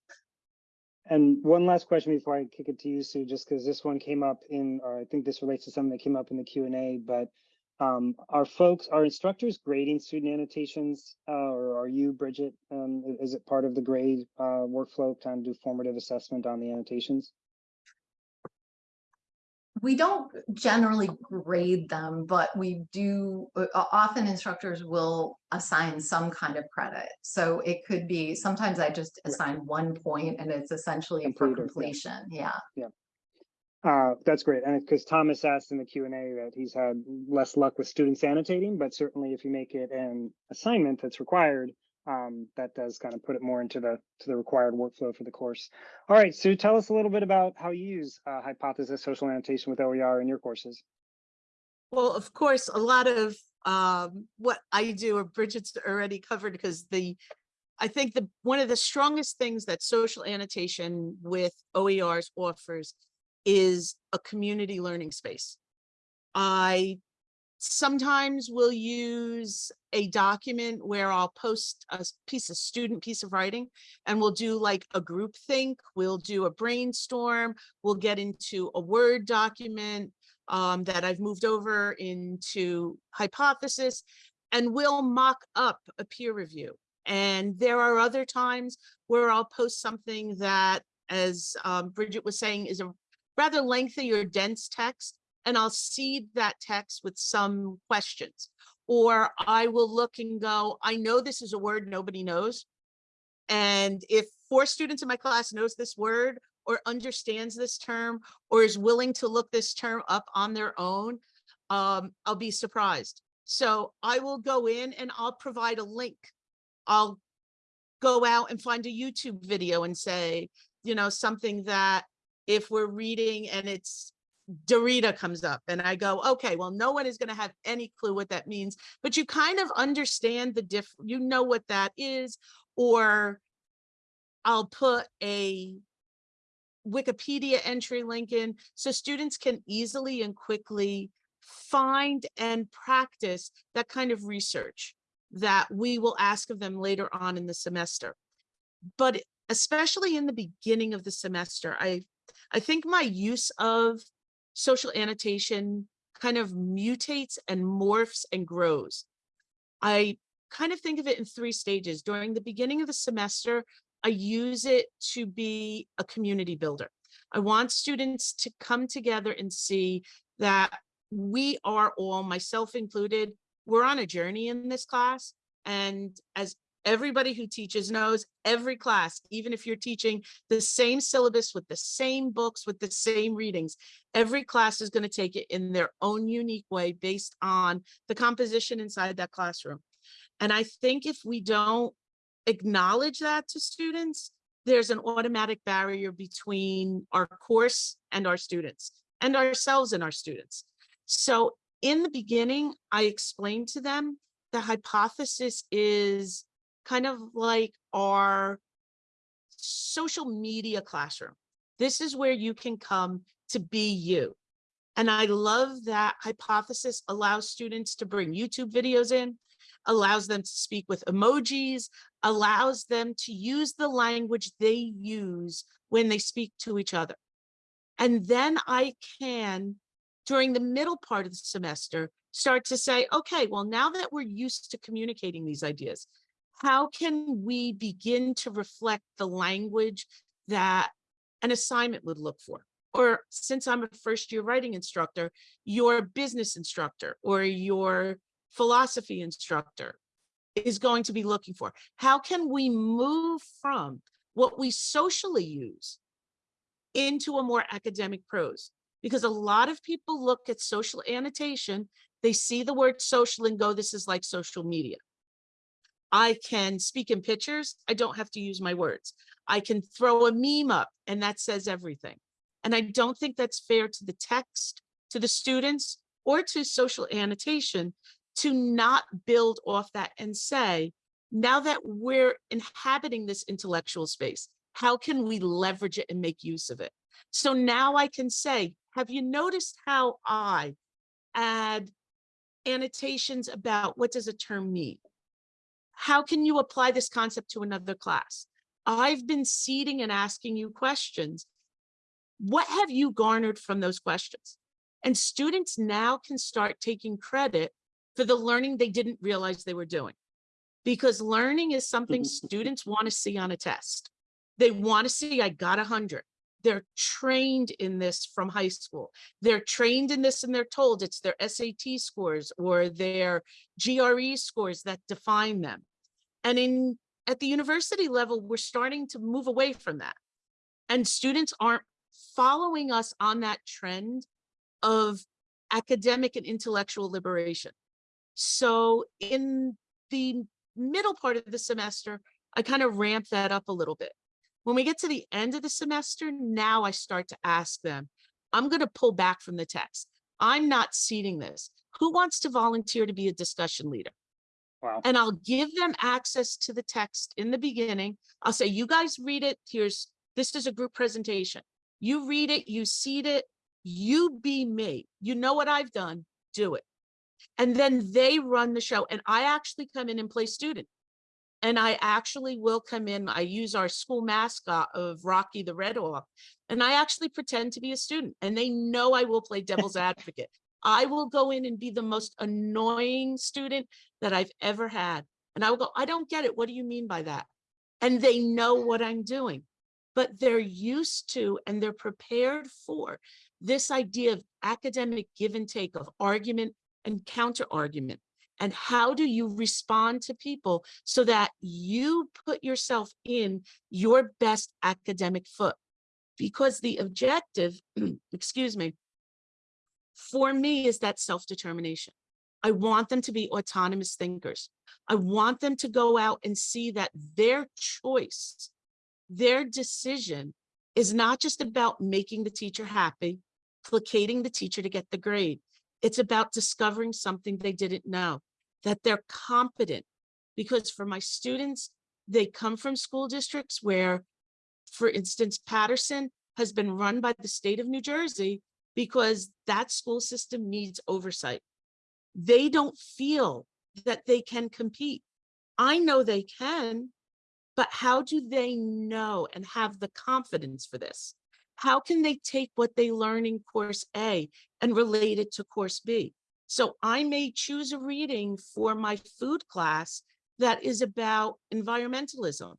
And one last question before I kick it to you, Sue, just because this one came up in, or I think this relates to something that came up in the Q and A, but um, are folks, are instructors grading student annotations, uh, or are you, Bridget? Um, is it part of the grade uh, workflow, time to do formative assessment on the annotations? We don't generally grade them, but we do, often instructors will assign some kind of credit. So it could be, sometimes I just Yeah. assign one point and it's essentially for Completed, yeah. completion, yeah. Uh, that's great. And because Thomas asked in the Q and A that he's had less luck with students annotating, but certainly if you make it an assignment that's required, um, that does kind of put it more into the to the required workflow for the course. All right, Sue, tell us a little bit about how you use uh, hypothesis social annotation with OER in your courses. Well, of course, a lot of um, what I do, or Bridget's already covered, because the, I think the, one of the strongest things that social annotation with OERs offers is a community learning space. I sometimes will use a document where I'll post a piece of student piece of writing and we'll do like a group think, we'll do a brainstorm, we'll get into a Word document um, that I've moved over into hypothesis and we'll mock up a peer review. And there are other times where I'll post something that, as um, Bridget was saying, is a rather lengthy or dense text, and I'll seed that text with some questions. Or I will look and go, I know this is a word nobody knows. And if four students in my class knows this word or understands this term or is willing to look this term up on their own, um, I'll be surprised. So I will go in and I'll provide a link. I'll go out and find a YouTube video and say, you know, something that if we're reading and it's Derrida comes up and I go, okay, well, no one is going to have any clue what that means, but you kind of understand the diff, you know what that is, or I'll put a Wikipedia entry link in so students can easily and quickly find and practice that kind of research that we will ask of them later on in the semester. But especially in the beginning of the semester, I, I think my use of social annotation kind of mutates and morphs and grows. I kind of think of it in three stages. During the beginning of the semester, I use it to be a community builder. I want students to come together and see that we are all, myself included, we're on a journey in this class. And as everybody who teaches knows, every class, even if you're teaching the same syllabus with the same books, with the same readings, every class is going to take it in their own unique way based on the composition inside that classroom. And I think if we don't acknowledge that to students, there's an automatic barrier between our course and our students and ourselves and our students. So in the beginning, I explained to them the hypothesis is kind of like our social media classroom. This is where you can come to be you. And I love that hypothesis allows students to bring YouTube videos in, allows them to speak with emojis, allows them to use the language they use when they speak to each other. And then I can, during the middle part of the semester, start to say, okay, well, now that we're used to communicating these ideas, how can we begin to reflect the language that an assignment would look for? Or since I'm a first year writing instructor, your business instructor or your philosophy instructor is going to be looking for. How can we move from what we socially use into a more academic prose? Because a lot of people look at social annotation, they see the word social and go, this is like social media. I can speak in pictures. I don't have to use my words. I can throw a meme up and that says everything. And I don't think that's fair to the text, to the students, or to social annotation to not build off that and say, Now that we're inhabiting this intellectual space, how can we leverage it and make use of it? So now I can say, have you noticed how I add annotations about what does a term mean? How can you apply this concept to another class? I've been seeding and asking you questions. What have you garnered from those questions? And students now can start taking credit for the learning they didn't realize they were doing. Because learning is something mm-hmm. students want to see on a test. They want to see, I got a hundred. They're trained in this from high school. They're trained in this and they're told it's their SAT scores or their GRE scores that define them. And in at the university level, we're starting to move away from that. And students aren't following us on that trend of academic and intellectual liberation. So in the middle part of the semester, I kind of ramp that up a little bit. When we get to the end of the semester, now I start to ask them, I'm going to pull back from the text. I'm not seeding this. Who wants to volunteer to be a discussion leader? Wow. And I'll give them access to the text in the beginning. I'll say, you guys read it. Here's, this is a group presentation. You read it, you seed it, you be me. You know what I've done, do it. And then they run the show and I actually come in and play student. And I actually will come in, I use our school mascot of Rocky the Red Hawk, and I actually pretend to be a student and they know I will play devil's advocate. I will go in and be the most annoying student that I've ever had. And I will go, I don't get it. What do you mean by that? And they know what I'm doing, but they're used to and they're prepared for this idea of academic give and take of argument and counter argument. And how do you respond to people so that you put yourself in your best academic foot? Because the objective, excuse me, for me is that self-determination. I want them to be autonomous thinkers. I want them to go out and see that their choice, their decision is not just about making the teacher happy, placating the teacher to get the grade. It's about discovering something they didn't know, that they're competent. Because for my students, they come from school districts where, for instance, Paterson has been run by the state of New Jersey because that school system needs oversight. They don't feel that they can compete. I know they can, but how do they know and have the confidence for this? How can they take what they learn in course A and relate it to course B? So I may choose a reading for my food class that is about environmentalism.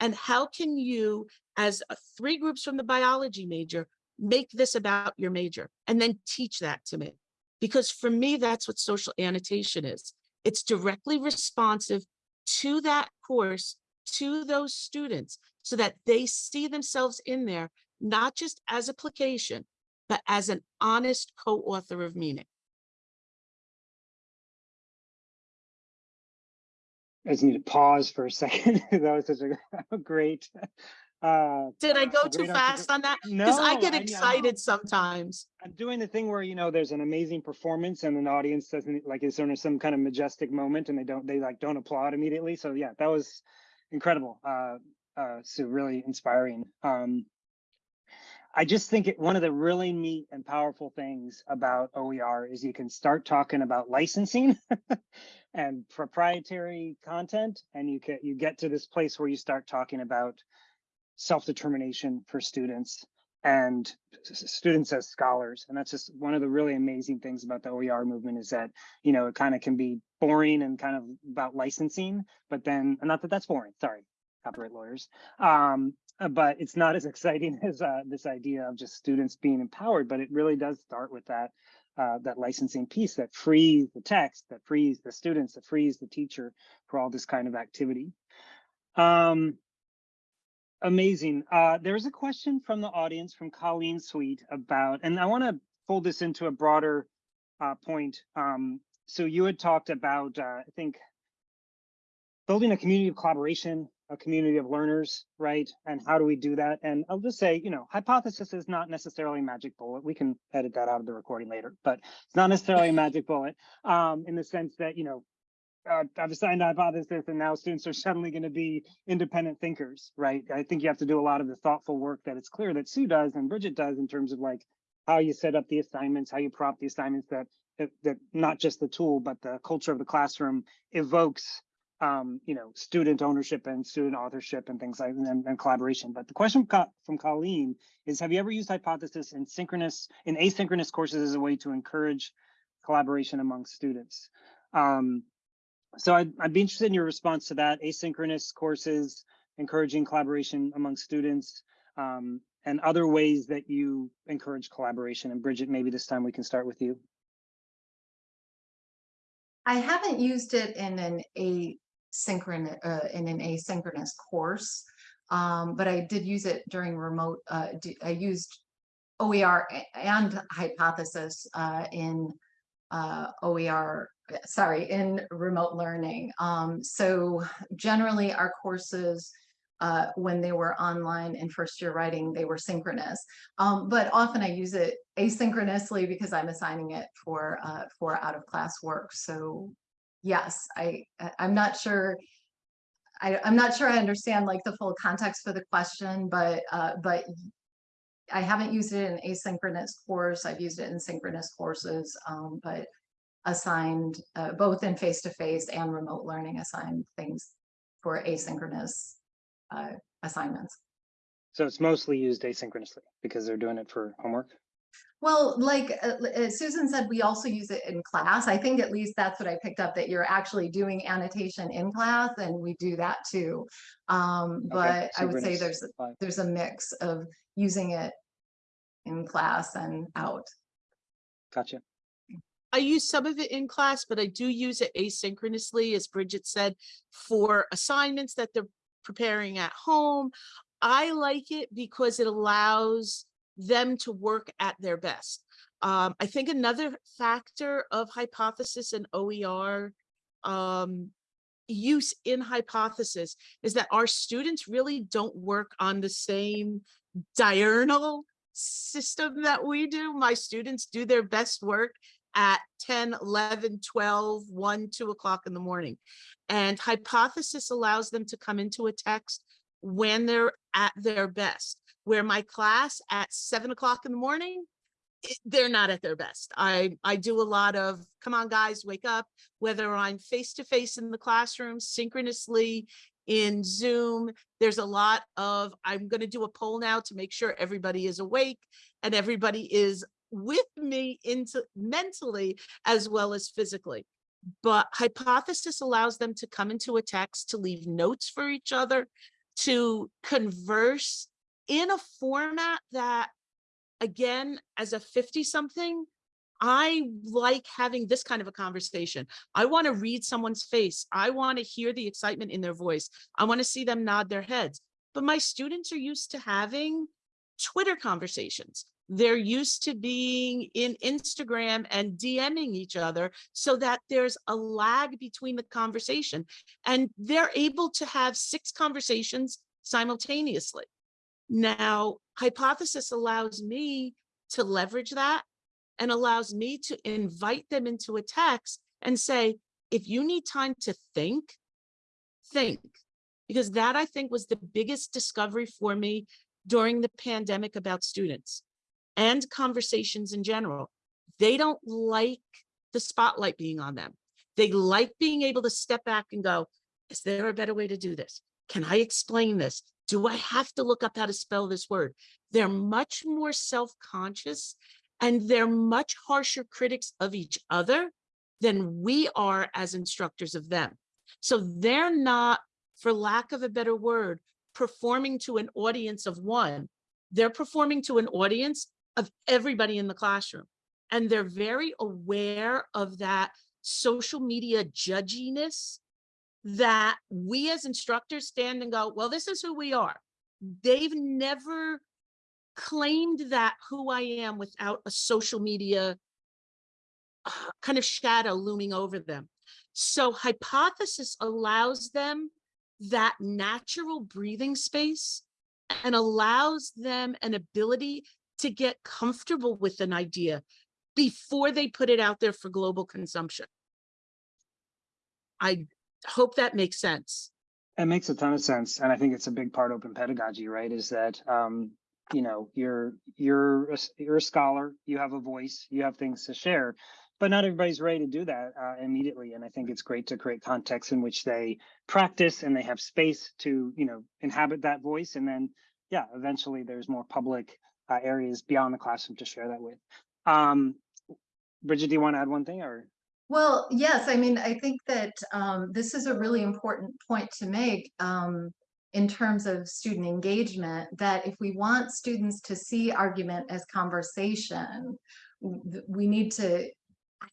And how can you, as three groups from the biology major, make this about your major and then teach that to me? Because for me, that's what social annotation is. It's directly responsive to that course, to those students, so that they see themselves in there, not just as application, but as an honest co-author of meaning. I just need to pause for a second. that was such a, great. Uh, Did I go too fast on that? no, Because I get I- excited sometimes. I'm doing the thing where you know there's an amazing performance and an audience doesn't like is there some kind of majestic moment and they don't they like don't applaud immediately. So yeah, that was incredible. Uh, uh, so really inspiring. Um, I just think it, one of the really neat and powerful things about OER is you can start talking about licensing and proprietary content, and you can you get to this place where you start talking about self-determination for students and students as scholars. And that's just one of the really amazing things about the OER movement is that, you know, it kind of can be boring and kind of about licensing, but then, not that that's boring, sorry, copyright lawyers. Um, uh, but it's not as exciting as uh, this idea of just students being empowered, but it really does start with that uh, that licensing piece that frees the text, that frees the students, that frees the teacher for all this kind of activity. Um, amazing. Uh, there's a question from the audience from Colleen Sweet about, and I want to fold this into a broader uh, point. Um, so you had talked about, uh, I think, building a community of collaboration, a community of learners, right? And how do we do that? And I'll just say, you know, hypothesis is not necessarily a magic bullet. We can edit that out of the recording later, but it's not necessarily a magic bullet um, in the sense that, you know, uh, I've assigned a hypothesis and now students are suddenly going to be independent thinkers, right? I think you have to do a lot of the thoughtful work that it's clear that Sue does and Bridget does in terms of like how you set up the assignments, how you prop the assignments that that, that not just the tool, but the culture of the classroom evokes, um, you know, student ownership and student authorship and things like and, and collaboration. But the question from Colleen is, have you ever used hypothesis in synchronous, in asynchronous courses as a way to encourage collaboration among students? Um, so I'd, I'd be interested in your response to that. Asynchronous courses, encouraging collaboration among students, um, and other ways that you encourage collaboration. And Bridget, maybe this time we can start with you. I haven't used it in an asynchronous, uh, in an asynchronous course. Um, but I did use it during remote, uh, I used OER and hypothesis, uh, in, uh, OER, sorry, in remote learning. Um, so generally our courses, uh, when they were online in first year writing, they were synchronous. Um, but often I use it asynchronously because I'm assigning it for, uh, for out of class work. So yes, I, I'm not sure. I, I'm not sure I understand like the full context for the question, but, uh, but I haven't used it in asynchronous course. I've used it in synchronous courses, um, but assigned, uh, both in face-to-face and remote learning assigned things for asynchronous, uh, assignments. So it's mostly used asynchronously because they're doing it for homework. Well, like uh, uh, Susan said, we also use it in class. I think at least that's what I picked up, that you're actually doing annotation in class and we do that too. Um, Okay, but I would say there's, there's a mix of using it in class and out. Gotcha. I use some of it in class, but I do use it asynchronously, as Bridget said, for assignments that they're preparing at home. I like it because it allows them to work at their best. Um, I think another factor of hypothesis and OER um, use in hypothesis is that our students really don't work on the same diurnal system that we do. My students do their best work at 10, 11, 12, 1, 2 o'clock in the morning. And hypothesis allows them to come into a text when they're at their best. Where my class at 7 o'clock in the morning, they're not at their best. I, I do a lot of, come on, guys, wake up, whether I'm face to face in the classroom, synchronously in Zoom. There's a lot of, I'm going to do a poll now to make sure everybody is awake and everybody is with me into mentally as well as physically. But hypothesis allows them to come into a text, to leave notes for each other, to converse in a format that, again, as a 50 something, I like having this kind of a conversation. I want to read someone's face. I want to hear the excitement in their voice. I want to see them nod their heads. But my students are used to having Twitter conversations. They're used to being in Instagram and DMing each other so that there's a lag between the conversation and they're able to have six conversations simultaneously. Now, hypothesis allows me to leverage that and allows me to invite them into a text and say, if you need time to think, think. Because that I think was the biggest discovery for me during the pandemic about students and conversations in general. They don't like the spotlight being on them. They like being able to step back and go, is there a better way to do this? Can I explain this? Do I have to look up how to spell this word? They're much more self-conscious and they're much harsher critics of each other than we are as instructors of them. So they're not, for lack of a better word, performing to an audience of one. They're performing to an audience of everybody in the classroom. And they're very aware of that social media judginess that we as instructors stand and go, well, this is who we are. They've never claimed that who I am without a social media kind of shadow looming over them. So hypothesis allows them that natural breathing space and allows them an ability to get comfortable with an idea before they put it out there for global consumption. I hope that makes sense. It makes a ton of sense, and I think it's a big part of open pedagogy, right? Is that um, you know you're you're a, you're a scholar, you have a voice, you have things to share, but not everybody's ready to do that uh, immediately. And I think it's great to create context in which they practice and they have space to you know inhabit that voice, and then yeah, eventually there's more public uh, areas beyond the classroom to share that with. Um, Bridget, do you want to add one thing or? Well, yes, I mean, I think that um, this is a really important point to make um, in terms of student engagement, that if we want students to see argument as conversation, we need to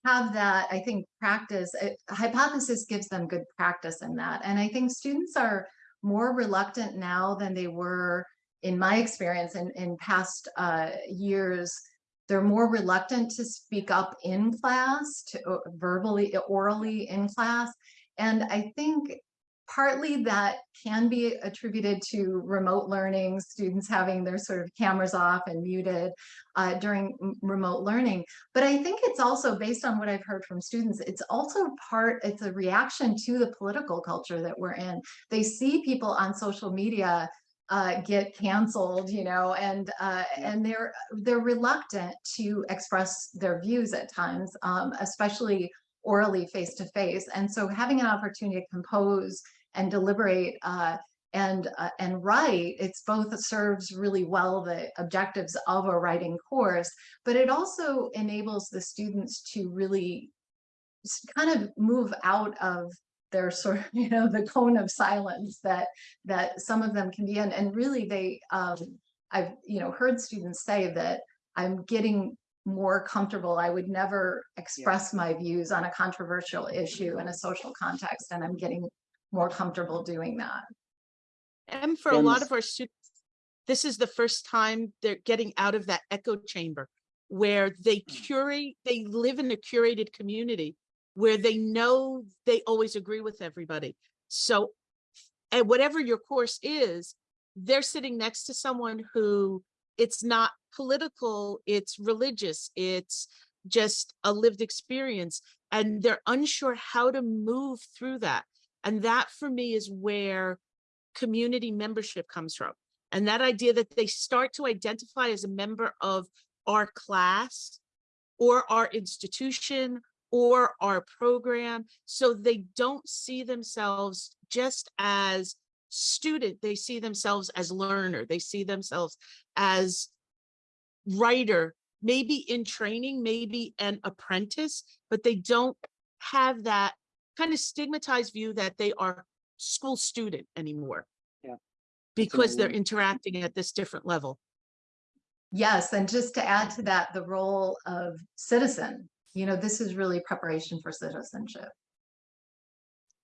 have that, I think, practice. uh, Hypothesis gives them good practice in that. And I think students are more reluctant now than they were in my experience in, in past uh, years they're more reluctant to speak up in class, to uh, verbally, orally in class. And I think partly that can be attributed to remote learning, students having their sort of cameras off and muted uh, during remote learning. But I think it's also based on what I've heard from students, it's also part, it's a reaction to the political culture that we're in. They see people on social media uh, get canceled, you know, and uh, Yeah. and they're they're reluctant to express their views at times, um, especially orally face to face. And so having an opportunity to compose and deliberate uh, and uh, and write, it's both serves really well the objectives of a writing course, but it also enables the students to really kind of move out of their sort of, you know, the cone of silence that that some of them can be in. And really they um I've, you know, heard students say that I'm getting more comfortable. I would never express my views on a controversial issue in a social context, and I'm getting more comfortable doing that. And for a lot of our students, this is the first time they're getting out of that echo chamber where they Mm. curate, they live in a curated community where they know they always agree with everybody. So, and whatever your course is, they're sitting next to someone who it's not political, it's religious, it's just a lived experience, and they're unsure how to move through that. And that for me is where community membership comes from. And that idea that they start to identify as a member of our class or our institution or our program. So they don't see themselves just as student, they see themselves as learner, they see themselves as writer, maybe in training, maybe an apprentice, but they don't have that kind of stigmatized view that they are school student anymore. Yeah. Because they're interacting at this different level. Yes, and just to add to that, the role of citizen, you know, this is really preparation for citizenship.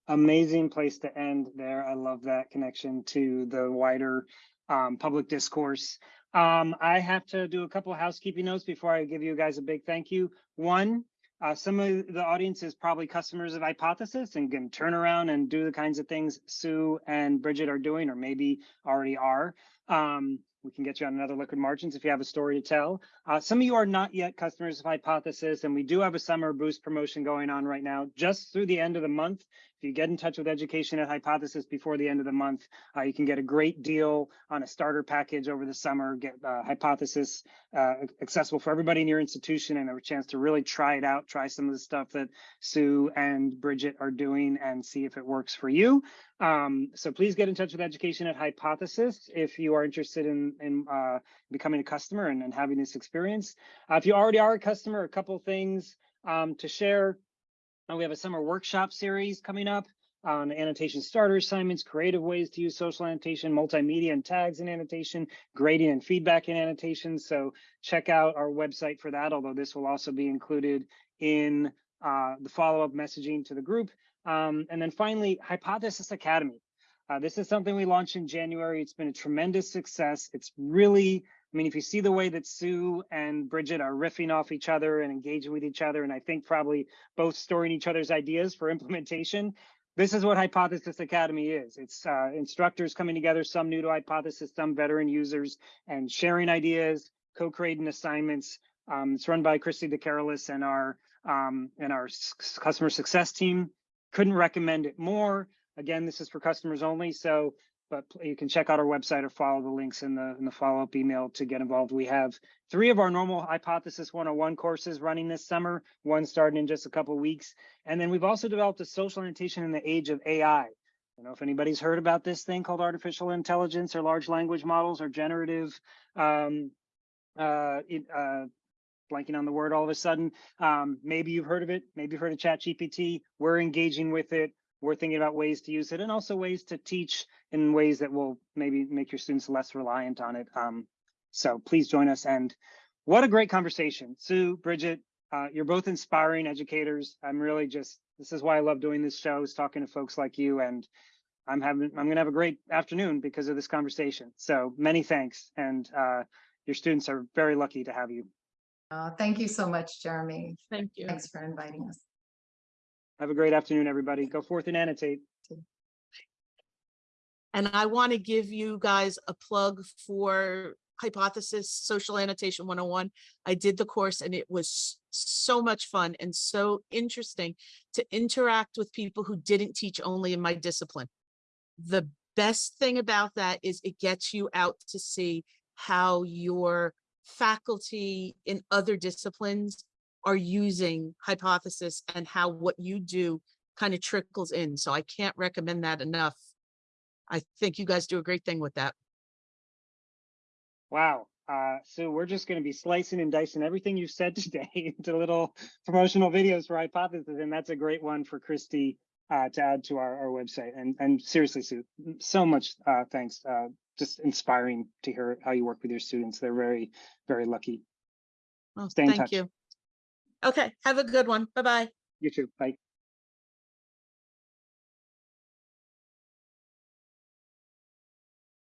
amazing place to end there. I love that connection to the wider um, public discourse. Um, I have to do a couple of housekeeping notes before I give you guys a big thank you. One, uh, some of the audience is probably customers of Hypothesis and can turn around and do the kinds of things Sue and Bridget are doing, or maybe already are. Um, we can get you on another liquid margins if you have a story to tell. Uh, some of you are not yet customers of Hypothesis, and we do have a summer boost promotion going on right now, just through the end of the month. If you get in touch with education at Hypothesis before the end of the month, uh, you can get a great deal on a starter package over the summer, get uh, Hypothesis uh, accessible for everybody in your institution and a chance to really try it out, try some of the stuff that Sue and Bridget are doing and see if it works for you. Um, so please get in touch with education at Hypothesis if you are interested in, in uh, becoming a customer and, and having this experience. Uh, if you already are a customer, a couple things um, to share. Uh, we have a summer workshop series coming up on annotation starter assignments, creative ways to use social annotation, multimedia and tags in annotation, grading and feedback in annotation. So check out our website for that, although this will also be included in uh, the follow-up messaging to the group. Um, and then finally, Hypothesis Academy. Uh, this is something we launched in January. It's been a tremendous success. It's really, I mean, if you see the way that Sue and Bridget are riffing off each other and engaging with each other, and I think probably both storing each other's ideas for implementation, this is what Hypothesis Academy is. It's uh, instructors coming together, some new to Hypothesis, some veteran users, and sharing ideas, co-creating assignments. Um, it's run by Christy DeCarolis and our um, and our customer success team. couldn't recommend it more. Again, this is for customers only, so, but you can check out our website or follow the links in the, in the follow-up email to get involved. We have three of our normal Hypothesis 101 courses running this summer, one starting in just a couple weeks. And then we've also developed a social annotation in the age of AI. I don't know if anybody's heard about this thing called artificial intelligence or large language models or generative, um, uh, uh, blanking on the word all of a sudden. Um, maybe you've heard of it. Maybe you've heard of ChatGPT. We're engaging with it. We're thinking about ways to use it and also ways to teach in ways that will maybe make your students less reliant on it. Um, so please join us. And what a great conversation. Sue, Bridget, uh, you're both inspiring educators. I'm really just, this is why I love doing this show is talking to folks like you and I'm having, I'm gonna have a great afternoon because of this conversation. So many thanks. And uh, your students are very lucky to have you. Uh, thank you so much, Jeremy. Thank you. Thanks for inviting us. Have a great afternoon, everybody. Go forth and annotate. And I want to give you guys a plug for Hypothesis Social Annotation 101. I did the course and it was so much fun and so interesting to interact with people who didn't teach only in my discipline. The best thing about that is it gets you out to see how your faculty in other disciplines are using hypothesis and how what you do kind of trickles in. So I can't recommend that enough. I think you guys do a great thing with that. Wow. Uh, so we're just going to be slicing and dicing everything you've said today into little promotional videos for Hypothesis, and that's a great one for Christy uh, to add to our, our website. And and seriously, Sue, so much uh, thanks. Uh, just inspiring to hear how you work with your students. They're very, very lucky. Well, Stay in thank you. Okay, have a good one. Bye-bye. You too. Bye.